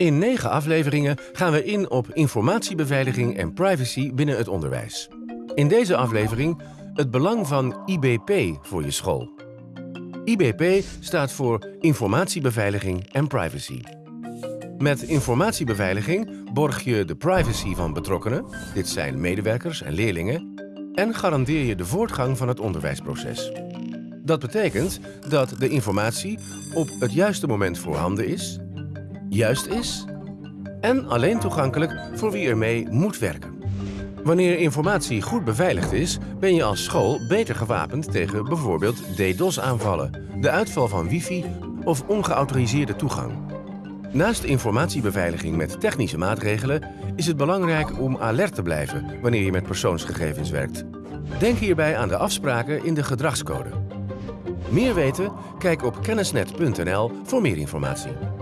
In negen afleveringen gaan we in op informatiebeveiliging en privacy binnen het onderwijs. In deze aflevering het belang van IBP voor je school. IBP staat voor Informatiebeveiliging en Privacy. Met informatiebeveiliging borg je de privacy van betrokkenen, dit zijn medewerkers en leerlingen, en garandeer je de voortgang van het onderwijsproces. Dat betekent dat de informatie op het juiste moment voorhanden is, juist is en alleen toegankelijk voor wie ermee moet werken. Wanneer informatie goed beveiligd is, ben je als school beter gewapend tegen bijvoorbeeld DDoS-aanvallen, de uitval van wifi of ongeautoriseerde toegang. Naast informatiebeveiliging met technische maatregelen is het belangrijk om alert te blijven wanneer je met persoonsgegevens werkt. Denk hierbij aan de afspraken in de gedragscode. Meer weten? Kijk op kennisnet.nl voor meer informatie.